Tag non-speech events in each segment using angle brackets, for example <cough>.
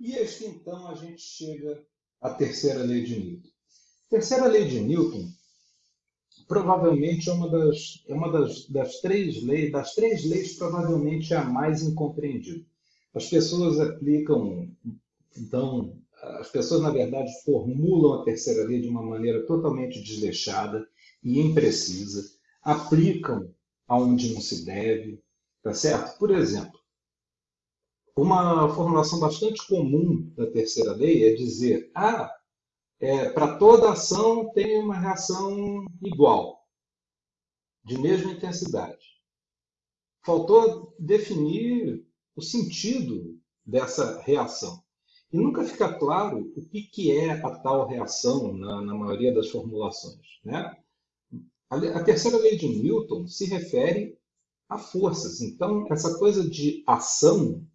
E este, então, a gente chega à terceira lei de Newton. A terceira lei de Newton provavelmente é uma das, é uma das, das três leis, das três leis, provavelmente é a mais incompreendida. As pessoas aplicam, então, as pessoas, na verdade, formulam a terceira lei de uma maneira totalmente desleixada e imprecisa, aplicam aonde não se deve, tá certo? Por exemplo, uma formulação bastante comum da terceira lei é dizer, ah, é, para toda ação tem uma reação igual, de mesma intensidade. Faltou definir o sentido dessa reação. E nunca fica claro o que, que é a tal reação na, na maioria das formulações. Né? A, a terceira lei de Newton se refere a forças. Então, essa coisa de ação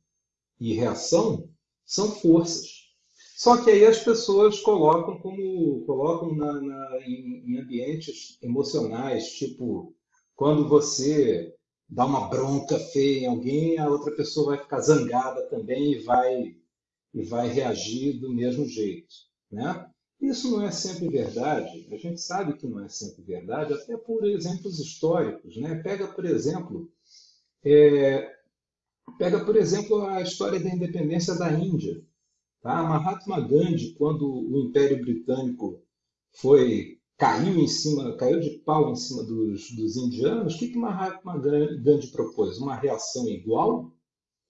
e reação são forças. Só que aí as pessoas colocam como colocam na, na, em, em ambientes emocionais, tipo quando você dá uma bronca feia em alguém, a outra pessoa vai ficar zangada também e vai e vai reagir do mesmo jeito, né? Isso não é sempre verdade. A gente sabe que não é sempre verdade, até por exemplos históricos, né? Pega por exemplo, é, pega por exemplo a história da independência da Índia. Tá? Mahatma Gandhi, quando o Império Britânico foi caiu em cima, caiu de pau em cima dos, dos indianos, o que, que Mahatma Gandhi propôs? Uma reação igual?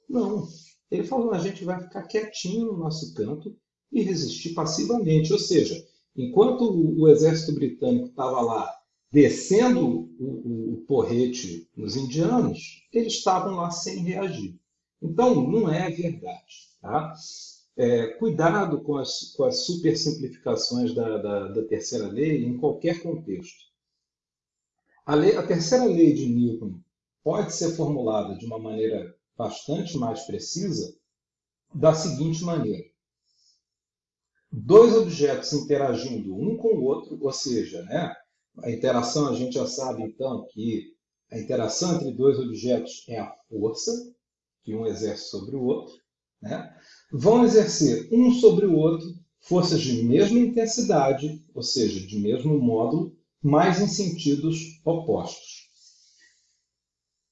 Não. Ele falou: a gente vai ficar quietinho no nosso canto e resistir passivamente. Ou seja, enquanto o exército britânico estava lá descendo o, o, porrete nos indianos, eles estavam lá sem reagir. Então, não é verdade. Tá? É, cuidado com as, com as super simplificações da, da, da terceira lei em qualquer contexto. A, lei, a terceira lei de Newton pode ser formulada de uma maneira bastante mais precisa da seguinte maneira. Dois objetos interagindo um com o outro, ou seja, né, a interação a gente já sabe então que a interação entre dois objetos é a força que um exerce sobre o outro, né, vão exercer um sobre o outro forças de mesma intensidade, ou seja, de mesmo módulo, mas em sentidos opostos.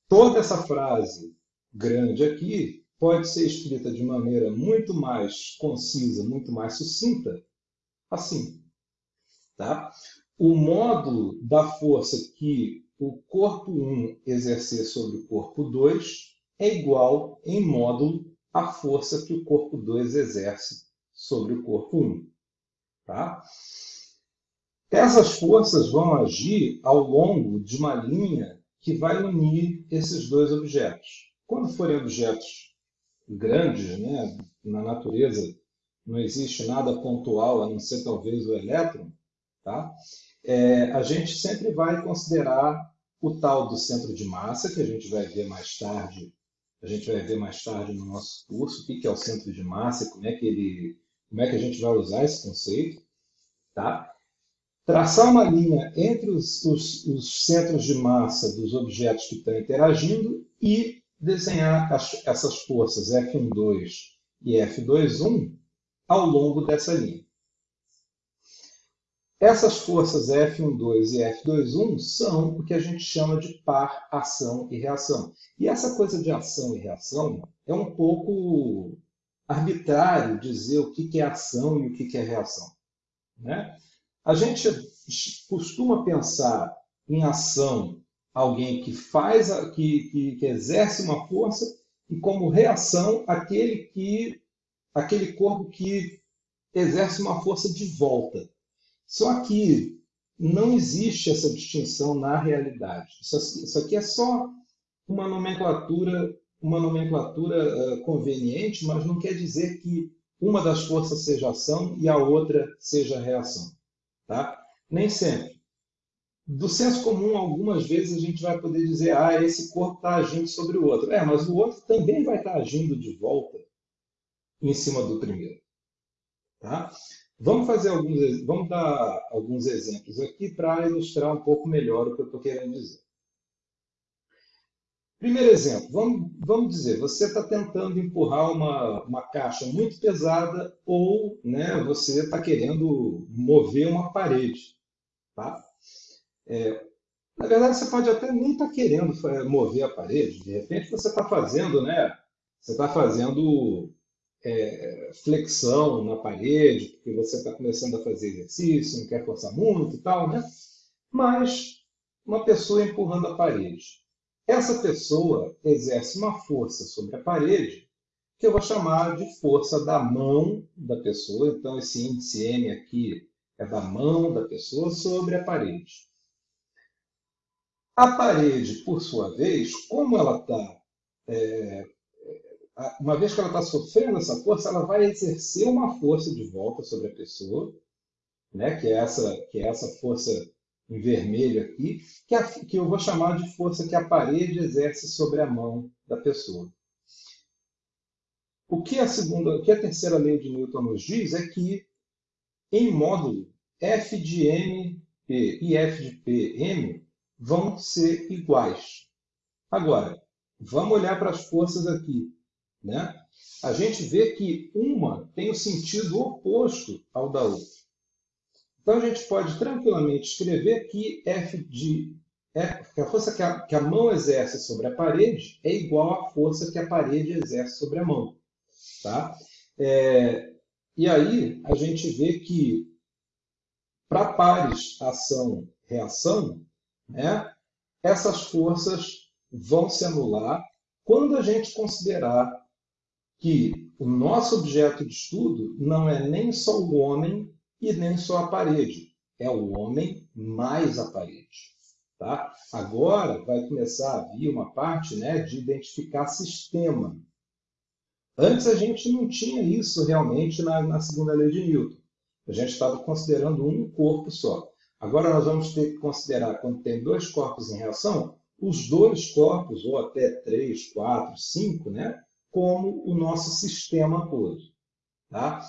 Toda essa frase grande aqui pode ser escrita de maneira muito mais concisa, muito mais sucinta, assim. Tá? O módulo da força que o corpo 1 exercer sobre o corpo 2 é igual, em módulo, à força que o corpo 2 exerce sobre o corpo 1. Tá? Essas forças vão agir ao longo de uma linha que vai unir esses dois objetos. Quando forem objetos grandes, né, na natureza não existe nada pontual, a não ser talvez o elétron, tá? É, a gente sempre vai considerar o tal do centro de massa, que a gente vai ver mais tarde, a gente vai ver mais tarde no nosso curso, o que é o centro de massa, como é que ele, como é que a gente vai usar esse conceito, tá? Traçar uma linha entre os, os, os centros de massa dos objetos que estão interagindo e desenhar as, essas forças F12 e F21 ao longo dessa linha. Essas forças F12 e F21 são o que a gente chama de par ação e reação. E essa coisa de ação e reação é um pouco arbitrário dizer o que é ação e o que é reação. Né? A gente costuma pensar em ação alguém que faz, que, que, que exerce uma força, e como reação, aquele que aquele corpo que exerce uma força de volta. Só que não existe essa distinção na realidade. Isso, aqui é só uma nomenclatura, uma nomenclatura uh, conveniente, mas não quer dizer que uma das forças seja ação e a outra seja reação. Tá? Nem sempre do senso comum, algumas vezes a gente vai poder dizer, ah, esse corpo está agindo sobre o outro. É, mas o outro também vai estar tá agindo de volta em cima do primeiro. Tá? Vamos fazer alguns, vamos dar alguns exemplos aqui para ilustrar um pouco melhor o que eu estou querendo dizer. Primeiro exemplo, vamos, vamos dizer, você está tentando empurrar uma, uma caixa muito pesada ou né, você está querendo mover uma parede. Tá? É, na verdade, você pode até nem estar tá querendo mover a parede, de repente você está fazendo, né? Você está fazendo é, flexão na parede, porque você está começando a fazer exercício, não quer forçar muito e tal, né? Mas uma pessoa empurrando a parede. Essa pessoa exerce uma força sobre a parede que eu vou chamar de força da mão da pessoa. Então, esse índice M aqui é da mão da pessoa sobre a parede. A parede, por sua vez, como ela está, é, uma vez que ela está sofrendo essa força, ela vai exercer uma força de volta sobre a pessoa, né, que, é essa, que é essa força em vermelho aqui, que, a, que eu vou chamar de força que a parede exerce sobre a mão da pessoa. O que a segunda, o que a terceira lei de Newton nos diz é que em módulo f de m e f de p m vão ser iguais. Agora, vamos olhar para as forças aqui, né? A gente vê que uma tem o sentido oposto ao da outra. Então, a gente pode tranquilamente escrever que F de F, que a força que a, que a mão exerce sobre a parede é igual à força que a parede exerce sobre a mão. Tá? É, e aí, a gente vê que para pares ação-reação, né, essas forças vão se anular quando a gente considerar que o nosso objeto de estudo não é nem só o homem e nem só a parede. É o homem mais a parede. Tá? Agora vai começar a vir uma parte né, de identificar sistema. Antes a gente não tinha isso realmente na, na segunda lei de Newton. A gente estava considerando um corpo só. Agora nós vamos ter que considerar, quando tem dois corpos em reação, os dois corpos, ou até três, quatro, cinco, né, como o nosso sistema todo. Tá?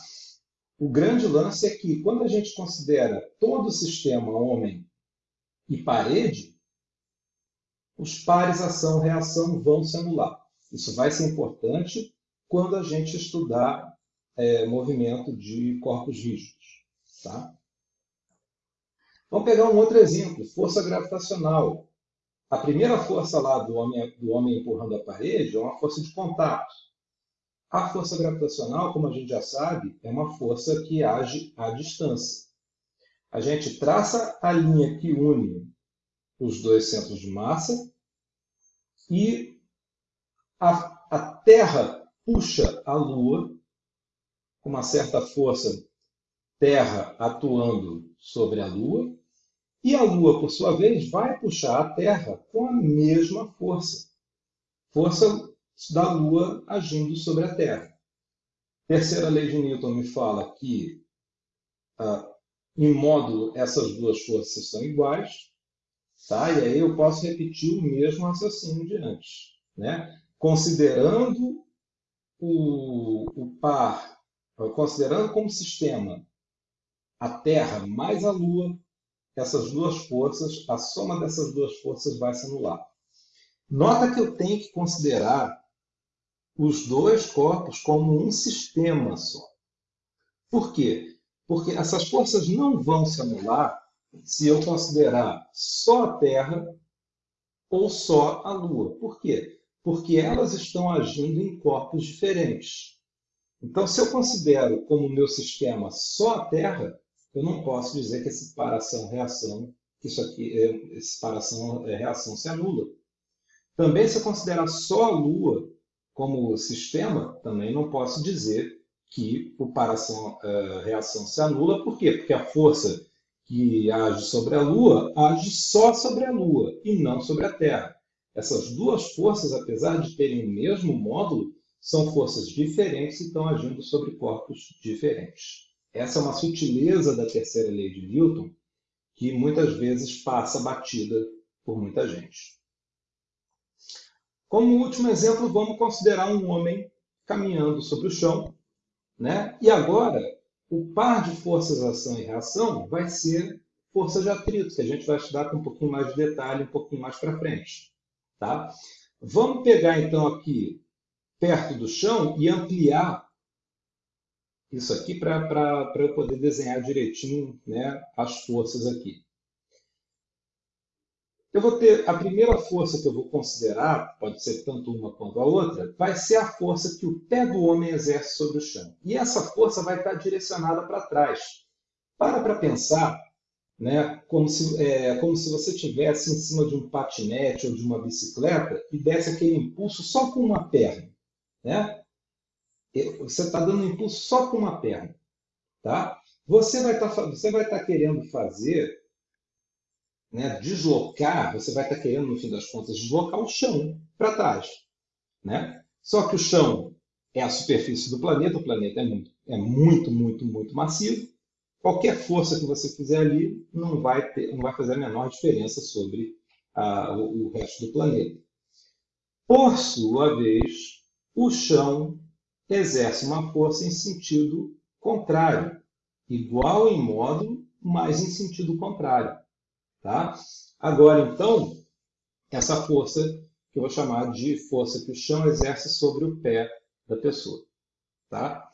O grande lance é que, quando a gente considera todo o sistema homem e parede, os pares ação-reação vão se anular. Isso vai ser importante quando a gente estudar é, movimento de corpos rígidos. Tá? Vamos pegar um outro exemplo, força gravitacional. A primeira força lá do homem, do homem empurrando a parede é uma força de contato. A força gravitacional, como a gente já sabe, é uma força que age à distância. A gente traça a linha que une os dois centros de massa e a, a Terra puxa a Lua com uma certa força Terra atuando sobre a Lua, e a Lua, por sua vez, vai puxar a Terra com a mesma força. Força da Lua agindo sobre a Terra. Terceira lei de Newton me fala que, ah, em módulo, essas duas forças são iguais, tá? e aí eu posso repetir o mesmo raciocínio de antes. Né? Considerando o, o par, considerando como sistema a Terra mais a Lua, essas duas forças, a soma dessas duas forças vai se anular. Nota que eu tenho que considerar os dois corpos como um sistema só. Por quê? Porque essas forças não vão se anular se eu considerar só a Terra ou só a Lua. Por quê? Porque elas estão agindo em corpos diferentes. Então, se eu considero como meu sistema só a Terra, eu não posso dizer que essa separação-reação, que isso aqui, é, separação-reação se anula. Também, se eu considerar só a Lua como sistema, também não posso dizer que o paração-reação eh, se anula. Por quê? Porque a força que age sobre a Lua age só sobre a Lua e não sobre a Terra. Essas duas forças, apesar de terem o mesmo módulo, são forças diferentes e estão agindo sobre corpos diferentes. Essa é uma sutileza da terceira lei de Newton que muitas vezes passa batida por muita gente. Como último exemplo, vamos considerar um homem caminhando sobre o chão. Né? E agora, o par de forças ação e reação vai ser força de atrito, que a gente vai estudar com um pouquinho mais de detalhe, um pouquinho mais para frente. Tá? Vamos pegar então aqui perto do chão e ampliar isso aqui para eu poder desenhar direitinho né, as forças aqui. Eu vou ter a primeira força que eu vou considerar, pode ser tanto uma quanto a outra, vai ser a força que o pé do homem exerce sobre o chão. E essa força vai estar direcionada para trás. Para para pensar, né, como, se, é, como se você estivesse em cima de um patinete ou de uma bicicleta e desse aquele impulso só com uma perna. Né? Você está dando impulso só com uma perna. Tá? Você vai estar tá, estar tá querendo fazer né, deslocar, você vai estar querendo, no fim das contas, deslocar o chão para trás. Né? Só que o chão é a superfície do planeta, o planeta é muito, é muito, muito, muito massivo. Qualquer força que você fizer ali não vai, ter, não vai fazer a menor diferença sobre o, o resto do planeta. Por sua vez, o chão exerce uma força em sentido contrário, igual em módulo, mas em sentido contrário. Tá? Agora, então, essa força que eu vou chamar de força que o chão exerce sobre o pé da pessoa. Tá?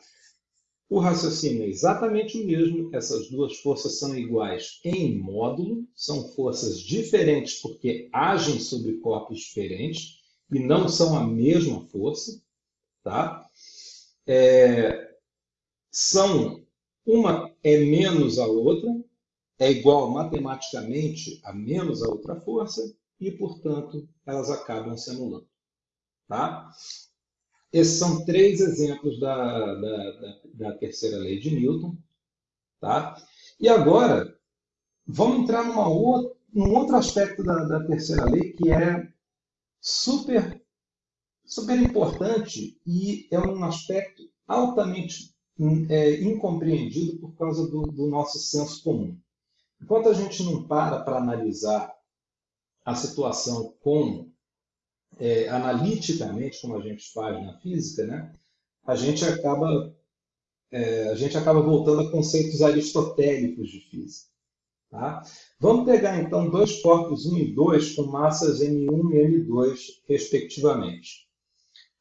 O raciocínio é exatamente o mesmo, essas duas forças são iguais em módulo, são forças diferentes porque agem sobre corpos diferentes e não são a mesma força. Tá? É, são uma é menos a outra, é igual matematicamente a menos a outra força e, portanto, elas acabam se anulando. Tá? Esses são três exemplos da, da, da, da terceira lei de Newton. Tá? E agora, vamos entrar numa outra, num outro aspecto da, da terceira lei que é super, super importante e é um aspecto altamente é, incompreendido por causa do, do nosso senso comum. Enquanto a gente não para para analisar a situação é, analiticamente, como a gente faz na física, né, a gente acaba é, a gente acaba voltando a conceitos aristotélicos de física. Tá? Vamos pegar então dois corpos 1 e 2 com massas m1 e m2, respectivamente.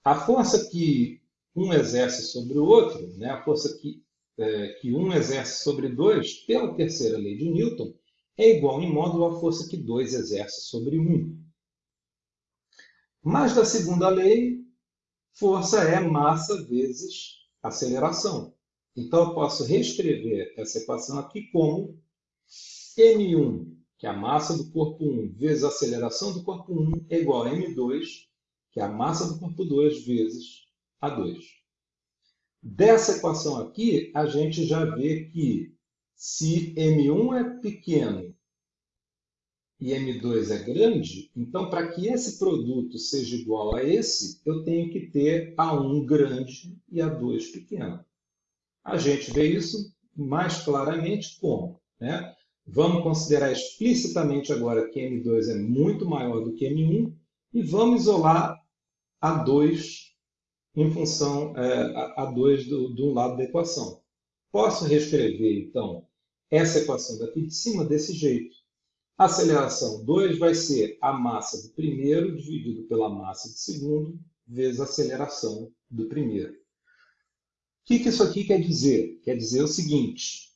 A força que um exerce sobre o outro, né, a força que é, que um exerce sobre dois, pela terceira lei de Newton, é igual em módulo à força que dois exerce sobre um. Mas da segunda lei, força é massa vezes aceleração. Então eu posso reescrever essa equação aqui como m1, que é a massa do corpo 1, vezes a aceleração do corpo 1, é igual a m2, é a massa do corpo 2, vezes a 2. Dessa equação aqui, a gente já vê que se M1 é pequeno e M2 é grande, então para que esse produto seja igual a esse, eu tenho que ter A1 grande e A2 pequeno. A gente vê isso mais claramente como? Né? Vamos considerar explicitamente agora que M2 é muito maior do que M1 e vamos isolar A2 em função é, a 2 do, do lado da equação. Posso reescrever, então, essa equação daqui de cima desse jeito. A aceleração 2 vai ser a massa do primeiro dividido pela massa do segundo, vezes a aceleração do primeiro. O que, que isso aqui quer dizer? Quer dizer o seguinte,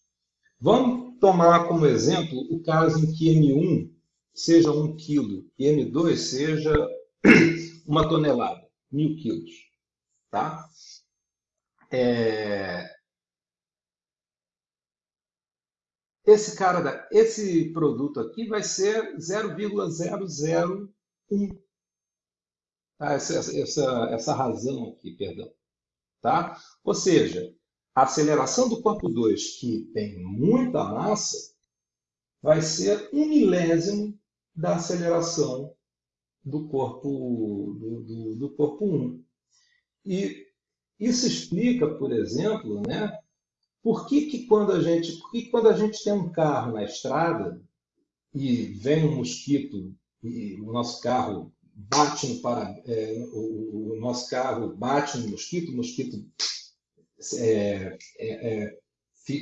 vamos tomar como exemplo o caso em que M1 seja 1 kg e M2 seja <coughs> uma tonelada, mil quilos. Tá? É... Esse cara, esse produto aqui vai ser 0,001. Tá? Essa, essa, essa razão aqui, perdão. Tá? Ou seja, a aceleração do corpo 2, que tem muita massa, vai ser um milésimo da aceleração do corpo do, do, do corpo 1. E isso explica, por exemplo, né, por que, que quando a gente, por que quando a gente tem um carro na estrada e vem um mosquito e o nosso carro bate no para, é, o, o, nosso carro bate no mosquito, o mosquito está é, é, é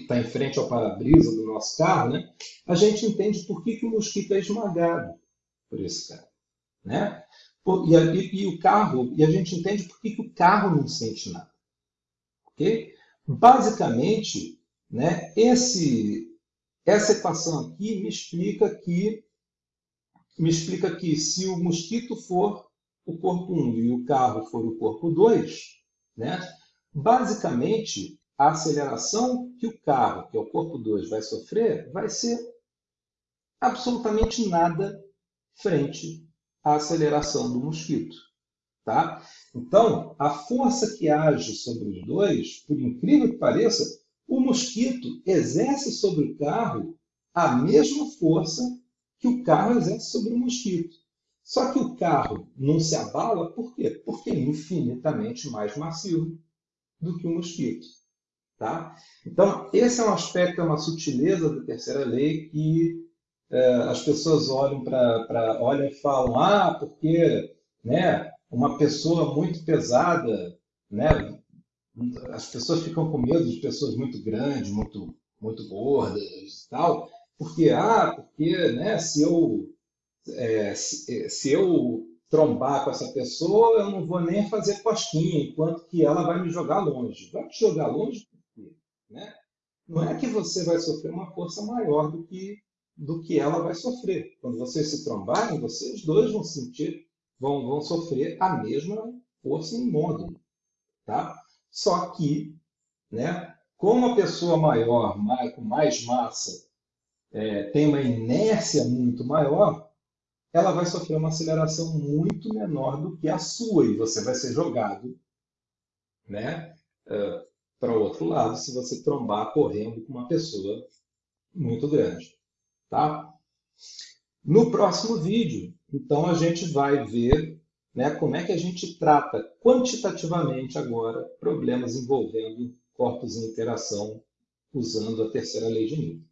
tá em frente ao para-brisa do nosso carro, né? A gente entende por que, que o mosquito é esmagado por esse cara, né? E, e, e, o carro, e a gente entende por que, que o carro não sente nada. Ok? Basicamente, né, esse, essa equação aqui me explica que me explica que se o mosquito for o corpo 1 e o carro for o corpo 2, né, basicamente a aceleração que o carro, que é o corpo 2, vai sofrer vai ser absolutamente nada frente à aceleração do mosquito. Tá? Então, a força que age sobre os dois, por incrível que pareça, o mosquito exerce sobre o carro a mesma força que o carro exerce sobre o mosquito. Só que o carro não se abala, por quê? Porque é infinitamente mais macio do que o mosquito. Tá? Então, esse é um aspecto, é uma sutileza da terceira lei que é, as pessoas olham para olham e falam, ah, porque né, uma pessoa muito pesada, né, as pessoas ficam com medo de pessoas muito grandes, muito, muito gordas e tal, porque, ah, porque né, se, eu, é, se, se eu trombar com essa pessoa, eu não vou nem fazer cosquinha, enquanto que ela vai me jogar longe. Vai te jogar longe por quê? Né? Não é que você vai sofrer uma força maior do que, do que ela vai sofrer. Quando vocês se trombarem, vocês dois vão sentir, vão, vão sofrer a mesma força em módulo. Tá? Só que, né, como a pessoa maior, mais, com mais massa, é, tem uma inércia muito maior, ela vai sofrer uma aceleração muito menor do que a sua e você vai ser jogado né, uh, para o outro lado se você trombar correndo com uma pessoa muito grande. Tá? No próximo vídeo, então, a gente vai ver né, como é que a gente trata quantitativamente agora problemas envolvendo corpos em interação usando a terceira lei de Newton.